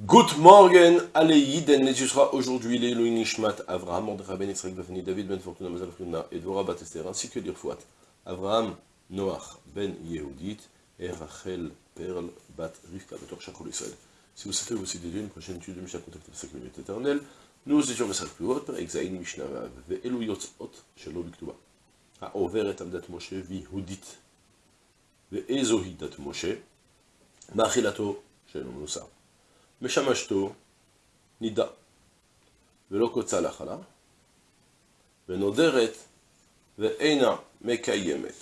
Good morning, Aleïden, ce sera aujourd'hui les Nishmat, Avraham, Mordechai Ben Israël Bafani, David Ben Fortuna, Mazal Frina, et Dvorah Batester, ainsi que l'Irfouat, Avraham, Noach, Ben Yehudit, et Rachel, Perl, Bat Rivka, Betor Shachol Israël. Si vous souhaitez aussi dédier une prochaine étude de Mishnah contactez la communauté éternelle, nous étions Messal plus haut, Exaïn Mishnah Vav, Ve'elu Yotzot, Shelo Biktuba. העוברת על דת משה ויהודית, ואיזו היא דת משה? מאכילתו שאינו מנוסר. משמשתו נידה, ולא קוצה לחלה, ונודרת ואינה מקיימת.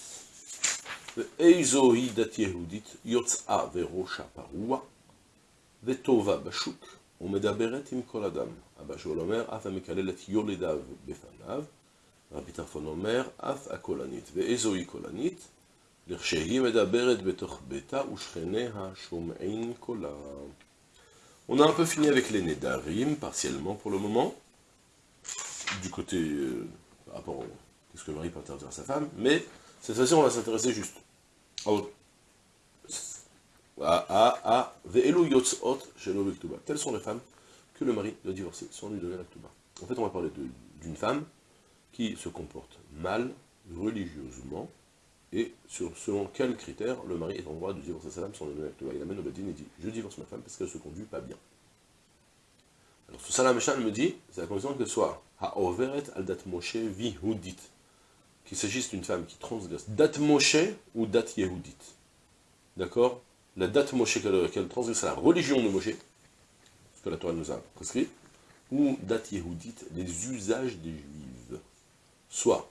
ואיזו היא דת יהודית יוצאה וראשה פרוע, וטובה בשוק, ומדברת עם כל אדם. אבא שאול אומר, אף המקלל את יולדיו בפניו, רבי טרפון אומר, אף הקולנית. ואיזוהי קולנית? לכשהיא מדברת בתוך ביתה ושכניה שומעין קולה. On a un peu fini avec les Nedarim, partiellement pour le moment, du côté, euh, par rapport au, qu'est-ce que le mari peut interdire à sa femme, mais cette fois-ci on va s'intéresser juste à, à, à Viktuba. Telles sont les femmes que le mari doit divorcer? Sans lui donner la Ktuba. En fait, on va parler d'une femme qui se comporte mal, religieusement, et selon quels critères le mari est en droit de divorcer sa femme sans donner la Il amène au Badin et dit « Je divorce ma femme parce qu'elle se conduit pas bien ». Alors ce Salam me dit, c'est la condition qu'elle soit « Ha'overet al dat Moshe vihudit » qu'il s'agisse d'une femme qui transgresse dat Moshe ou dat Yehudit. D'accord? La date Moshe qu'elle transgresse la religion de Moshe, ce que la Torah nous a prescrit, ou date Yehudit, les usages des Juifs. Soit,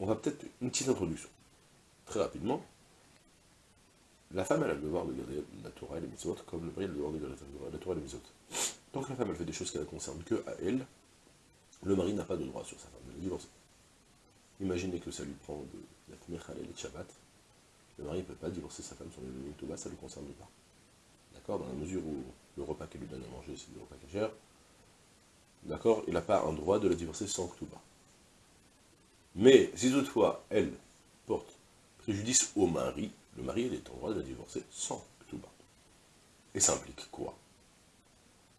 on va peut-être une petite introduction, très rapidement, la femme elle a le devoir de garder la Torah et les mitzvot, comme le mari a le devoir de garder la Torah et les mitzvot. Que la femme elle fait des choses qui ne la concernent que à elle, le mari n'a pas de droit sur sa femme de la divorcer. Imaginez que ça lui prend de la tenir et de Shabbat, le mari ne peut pas divorcer sa femme sur les données ça ne le concerne pas. D'accord? Dans la mesure où le repas qu'elle lui donne à manger, c'est du repas cachère, d'accord? Il n'a pas un droit de la divorcer sans Ktuba. Mais si toutefois elle porte préjudice au mari, le mari est en droit de la divorcer sans Ktuba. Et ça implique quoi?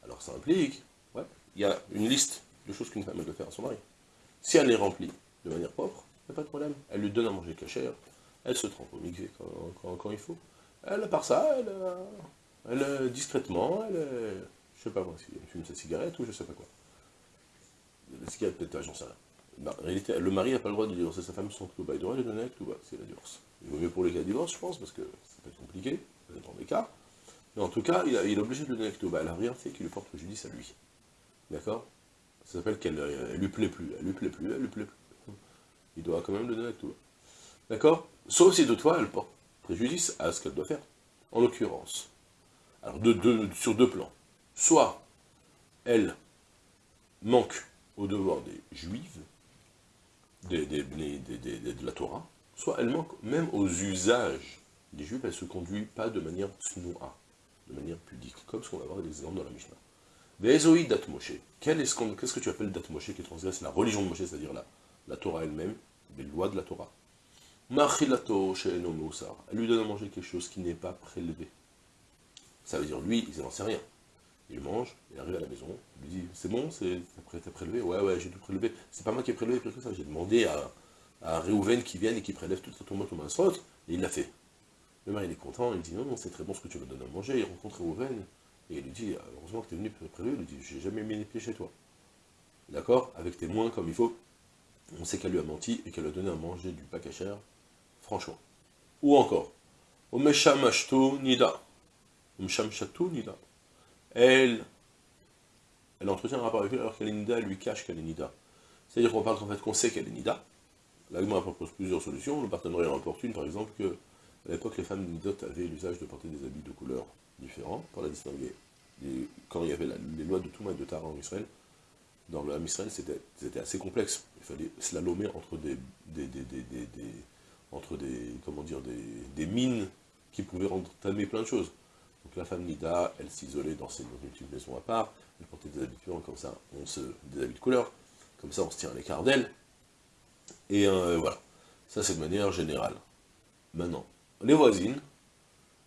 Alors ça implique, ouais, il y a une liste de choses qu'une femme doit faire à son mari. Si elle les remplit de manière propre, il n'y a pas de problème. Elle lui donne à manger cachère, elle se trompe au mixé quand, il faut. Elle, à part ça, elle, elle discrètement, elle, je sais pas moi, si elle fume sa cigarette ou je sais pas quoi. La cigarette peut-être, j'en sais rien. Bah, en réalité, le mari n'a pas le droit de divorcer sa femme sans Ktouba. Il doit lui donner Ktouba, c'est la divorce. Il vaut mieux pour les cas de divorce, je pense, parce que ça peut être compliqué, peut-être dans des cas. Mais en tout cas, il, est obligé de lui donner Ktouba. Elle n'a rien fait qui lui porte préjudice à lui. D'accord? Ça s'appelle qu'elle lui plaît plus, elle lui plaît plus, elle lui plaît plus. Il doit quand même lui donner Ktouba. D'accord? Sauf si toutefois elle porte préjudice à ce qu'elle doit faire. En l'occurrence, alors sur deux plans. Soit elle manque au devoir des juifs, de la Torah, soit elle manque même aux usages des juifs, elle ne se conduit pas de manière snoua, de manière pudique, comme ce qu'on va voir des exemples dans la Mishnah. Ve'ezoi dat Moshe. Qu'est-ce que tu appelles dat Moshe qui transgresse la religion de Moshe, c'est-à-dire la, la Torah elle-même, les lois de la Torah? Machilato Elle lui donne à manger quelque chose qui n'est pas prélevé. Ça veut dire, lui, il n'en sait rien. Il mange, il arrive à la maison, il lui dit, c'est bon, t'as prélevé? Ouais, ouais, j'ai tout prélevé. C'est pas moi qui ai prélevé que ça, j'ai demandé à, à Réhouven qui vienne et qui prélève toute ton au masrot, et il l'a fait. Le mari, est content, il dit, non, non, c'est très bon ce que tu me donnes à manger. Il rencontre Réhouven, et il lui dit, heureusement que tu es venu prélever, il lui dit, j'ai jamais mis les pieds chez toi. D'accord? Avec tes moins comme il faut, on sait qu'elle lui a menti et qu'elle a donné à manger du cher franchement. Ou encore, nida. nida. Elle, entretient un rapport avec lui alors qu'elle est nida, elle lui cache qu'elle est nida. C'est-à-dire qu'on parle en fait qu'on sait qu'elle est nida. L'agma propose plusieurs solutions. Le partenariat importe une, par exemple, que à l'époque, les femmes nidot avaient l'usage de porter des habits de couleurs différents pour la distinguer. quand il y avait les lois de Touma et de Tara en Israël, dans le Israël, c'était assez complexe. Il fallait slalomer entre des, entre des, des, mines qui pouvaient entamer plein de choses. Donc la femme Nida, elle s'isolait dans, ses, une maison à part, elle portait des habits comme ça, on se, des habits de couleur, comme ça on se tient à l'écart d'elle, et euh, voilà. Ça c'est de manière générale. Maintenant, les voisines,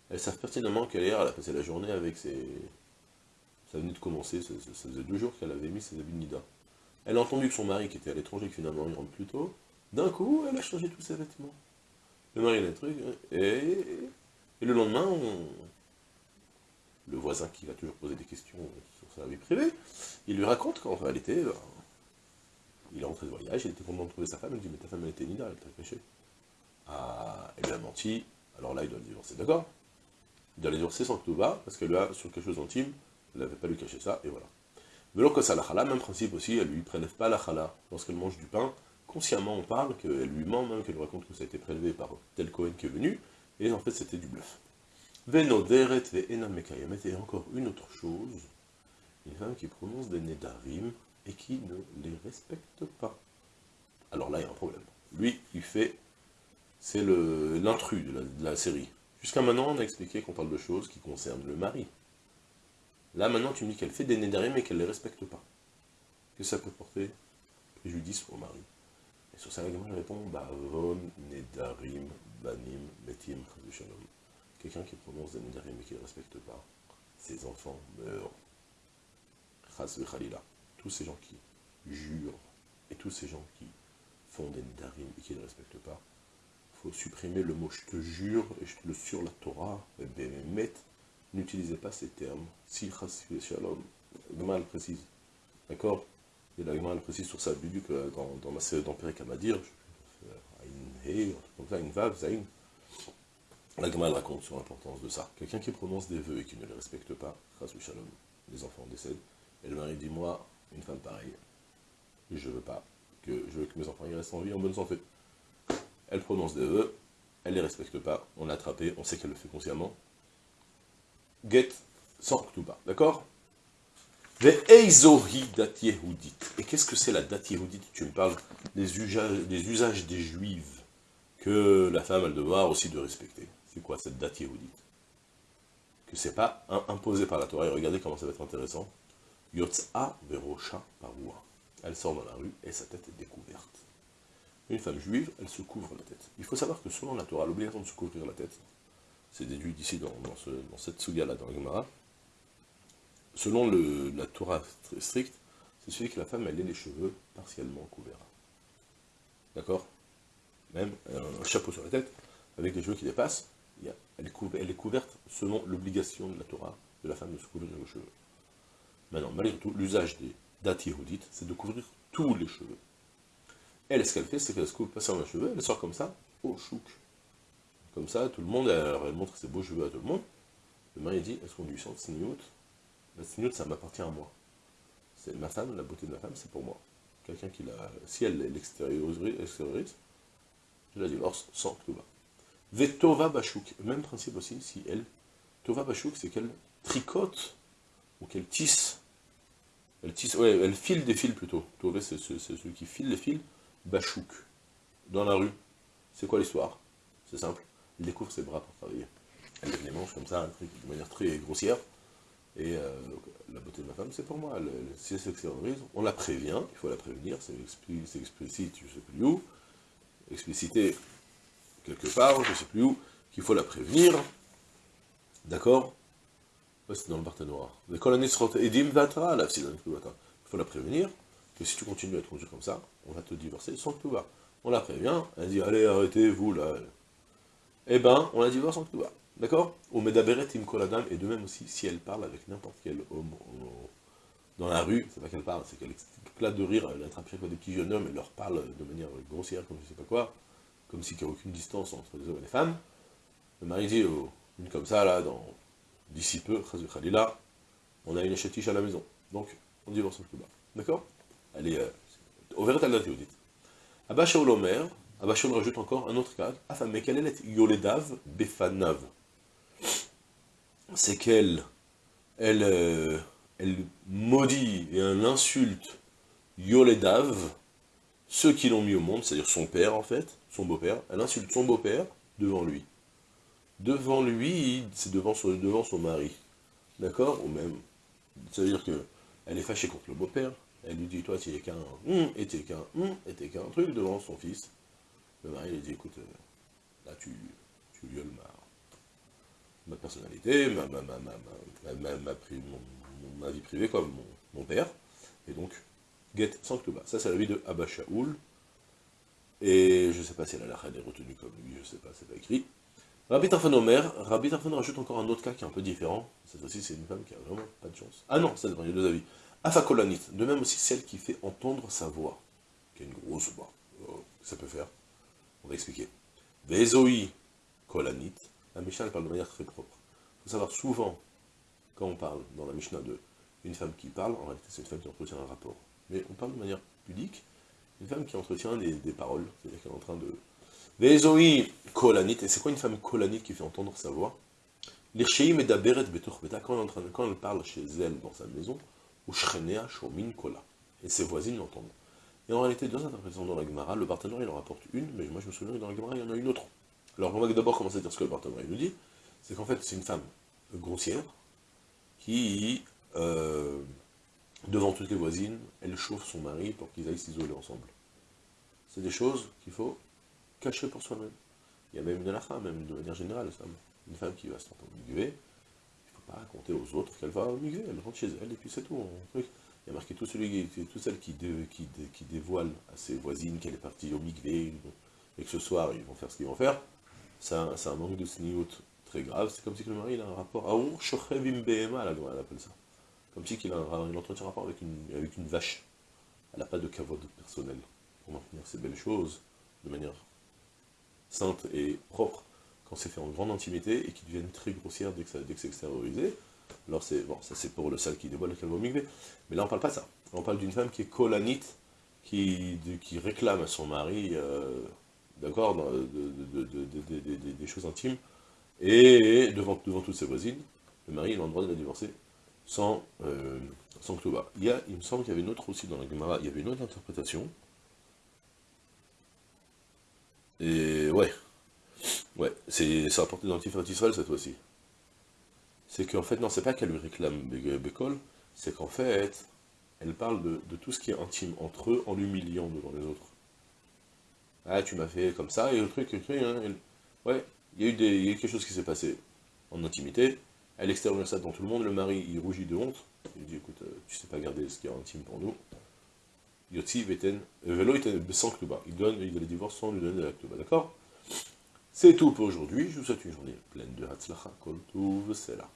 elles savent pertinemment qu'elle elle a passé la journée avec ses, Ça venait de commencer, ça, faisait deux jours qu'elle avait mis ses habits de Nida. Elle a entendu que son mari, qui était à l'étranger, que finalement il rentre plus tôt, d'un coup, elle a changé tous ses vêtements. Le mari a des trucs, et, et le lendemain, le voisin qui va toujours poser des questions sur sa vie privée, il lui raconte qu'en réalité, ben, il est rentré de voyage, il était content de trouver sa femme, il dit, mais ta femme elle était Nida, elle t'a caché. Ah, elle lui a menti, alors là il doit le divorcer, d'accord? Il doit le divorcer sans tout va, parce qu'elle a sur quelque chose d'intime, elle n'avait pas lui cacher ça, et voilà. Mais que ça la chala, même principe aussi, elle lui prélève pas la chala lorsqu'elle mange du pain. Consciemment, on parle qu'elle lui ment, même qu'elle raconte que ça a été prélevé par tel Cohen qui est venu, et en fait c'était du bluff. Et encore une autre chose, une femme qui prononce des nedarim et qui ne les respecte pas. Alors là, il y a un problème. Lui, il fait, c'est l'intrus de, la série. Jusqu'à maintenant, on a expliqué qu'on parle de choses qui concernent le mari. Là, maintenant, tu me dis qu'elle fait des nédarim mais qu'elle ne les respecte pas. Que ça peut porter préjudice au mari. Et sur ça, je réponds, Bavon, Nedarim, Banim, Betim, Shalom. Quelqu'un qui prononce des nédarim mais qui ne respecte pas, ses enfants meurent. Khalila. Tous ces gens qui jurent, et tous ces gens qui font des nédarim et qui ne respectent pas, il faut supprimer le mot je te jure, et je te le sur la Torah, Behemet, n'utilisez pas ces termes. Si shalom, mal précise. D'accord? Et la mal précise sur ça, du que dans, dans ma série d'Empirique à he, comme ça, une vav, zain. La raconte sur l'importance de ça. Quelqu'un qui prononce des vœux et qui ne les respecte pas, shalom, les enfants décèdent, et le mari dit, moi, une femme pareille, je veux pas, que je veux que mes enfants y restent en vie, en bonne santé. Elle prononce des vœux, elle les respecte pas, on l'a attrapée, on sait qu'elle le fait consciemment, get sans pas, d'accord? Et qu'est-ce que c'est la date Tu me parles des usages, des usages des juifs que la femme a le devoir aussi de respecter. C'est quoi cette date yehudite Que c'est pas imposé par la Torah. Et regardez comment ça va être intéressant. Yotza verosha parua. Elle sort dans la rue et sa tête est découverte. Une femme juive, elle se couvre la tête. Il faut savoir que selon la Torah, l'obligation de se couvrir la tête, c'est déduit d'ici dans, cette suga-là, dans le Gemara, selon la Torah très stricte, c'est celui que la femme, ait les cheveux partiellement couverts. D'accord? Même un chapeau sur la tête, avec les cheveux qui dépassent, elle, est couverte, selon l'obligation de la Torah de la femme de se couvrir les cheveux. Maintenant, malgré tout, l'usage des dates c'est de couvrir tous les cheveux. Elle, ce qu'elle fait, c'est qu'elle se couvre pas sur les cheveux, elle sort comme ça, au chouk. Comme ça, tout le monde, elle, montre ses beaux cheveux à tout le monde. Le mari dit, est-ce qu'on lui sent sniout La sniout, ça m'appartient à moi. C'est ma femme, la beauté de ma femme, c'est pour moi. Quelqu'un qui l'a... Si elle l'extériorise, je la divorce sans Tova. Vetova Bachouk, même principe aussi, si elle... Tova Bachouk, c'est qu'elle tricote, ou qu'elle tisse. Elle tisse, ouais, elle file des fils plutôt. Tova, c'est celui qui file les fils. Bachouk, dans la rue. C'est quoi l'histoire? C'est simple elle découvre ses bras pour travailler. Elle les manches comme ça, de manière très grossière. Et euh, la beauté de ma femme, c'est pour moi. si elle s'extériorise, on la prévient, il faut la prévenir, c'est explicite, je sais plus où, explicité quelque part, je ne sais plus où, qu'il faut la prévenir. D'accord? C'est dans le Barthénoir. Il faut la prévenir que si tu continues à être conduit comme ça, on va te divorcer sans que tu vas. On la prévient, elle dit, allez, arrêtez, vous, là, eh ben, on la divorce en tout D'accord? Au Medaberet et de même aussi, si elle parle avec n'importe quel homme dans la rue, c'est pas qu'elle parle, c'est qu'elle éclate de rire, elle attrape chaque fois des petits jeunes hommes, et leur parle de manière grossière, comme je sais pas quoi, comme s'il n'y avait aucune distance entre les hommes et les femmes. Le mari dit, oh, une comme ça, là, dans d'ici peu, Khalila, on a une chatiche à la maison. Donc, on divorce en tout D'accord? Elle est... Euh, au Veret al Abba Shaul Omer, Abachon rajoute encore un autre cas. mais quelle est Yoledav Befanav? C'est qu'elle elle, euh, elle maudit et elle insulte Yoledav, ceux qui l'ont mis au monde, c'est-à-dire son père en fait, son beau-père. Elle insulte son beau-père devant lui. Devant lui, c'est devant son, mari. D'accord Ou même, ça veut dire que elle est fâchée contre le beau-père. Elle lui dit, toi, tu es qu'un, hum, et t'es qu'un, hum, et t'es qu'un truc devant son fils. Le mari lui dit, écoute, euh, là tu, violes ma, ma personnalité, ma, ma, ma, ma, ma, ma vie privée comme mon, père, et donc, get sans Ktuba. Ça, c'est la vie de Abba Shaoul, et je sais pas si la lacha est retenue comme lui, je sais pas, c'est pas écrit. Rabbi Tarfon Omer, Rabbi Tarfon rajoute encore un autre cas qui est un peu différent, cette fois-ci c'est une femme qui a vraiment pas de chance. Ah non, ça dépend, il y a deux avis. Afakolanit, de même aussi celle qui fait entendre sa voix, qui a une grosse voix, oh, ça peut faire, on va expliquer. Vezoi Kolanit, la Mishnah parle de manière très propre. Il faut savoir souvent, quand on parle dans la Mishnah de une femme qui parle, en réalité c'est une femme qui entretient un rapport. Mais on parle de manière pudique, une femme qui entretient des, paroles, c'est-à-dire qu'elle est en train de... Vezoi Kolanit, et c'est quoi une femme kolanite qui fait entendre sa voix? L'Ircheim et Daberet quand elle parle chez elle dans sa maison, ou Shrenea Shomin Kola, et ses voisines l'entendent. Et en réalité, deux interprétations dans la Gemara, le partenaire il en rapporte une, mais moi je me souviens que dans la Gemara il y en a une autre. Alors on va d'abord commencer à dire ce que le partenaire nous dit, c'est qu'en fait c'est une femme grossière, qui, euh, devant toutes les voisines, elle chauffe son mari pour qu'ils aillent s'isoler ensemble. C'est des choses qu'il faut cacher pour soi-même. Il y a même une halakha, même de manière générale, une femme qui va se tromper il ne faut pas raconter aux autres qu'elle va migrer, elle rentre chez elle, et puis c'est tout. Il y a marqué tout celui, qui, qui, qui, dévoile à ses voisines qu'elle est partie au migvé, et que ce soir ils vont faire ce qu'ils vont faire, c'est un, un, manque de sniout grave, c'est comme si le mari il a un rapport, Aour Shochevim Behema, elle appelle ça. Comme si il, a un, il entretient un rapport avec une, avec une vache. Elle n'a pas de cavode personnel pour maintenir ces belles choses de manière sainte et propre quand c'est fait en grande intimité et qui deviennent très grossières dès que, dès que c'est extériorisé. Alors c'est bon, ça c'est pour le sale qui dévoile le migvé. Mais là on parle pas de ça. On parle d'une femme qui est colanite, qui, qui réclame à son mari, euh, d'accord, des choses intimes, et devant, devant toutes ses voisines, le mari il a le droit de la divorcer sans, euh, sans Il, y a, il me semble qu'il y avait une autre aussi dans la Gemara, il y avait une autre interprétation. Et ouais, ouais, c'est rapporté dans Tiferet Israël cette fois-ci. C'est qu'en fait, non, c'est pas qu'elle lui réclame Bécol, c'est qu'en fait, elle parle de, tout ce qui est intime entre eux en l'humiliant devant les autres. Ah, tu m'as fait comme ça, et le truc, le truc, hein, ouais, il y, a eu quelque chose qui s'est passé en intimité, elle extériorise ça devant tout le monde, le mari, il rougit de honte, il dit, écoute, euh, tu sais pas garder ce qui est intime pour nous. Yotzi Veten, euh, Velo sans Kluba, il donne, il donne le divorce sans lui donner de la d'accord? C'est tout pour aujourd'hui, je vous souhaite une journée pleine de Hatzlacha, Kol là.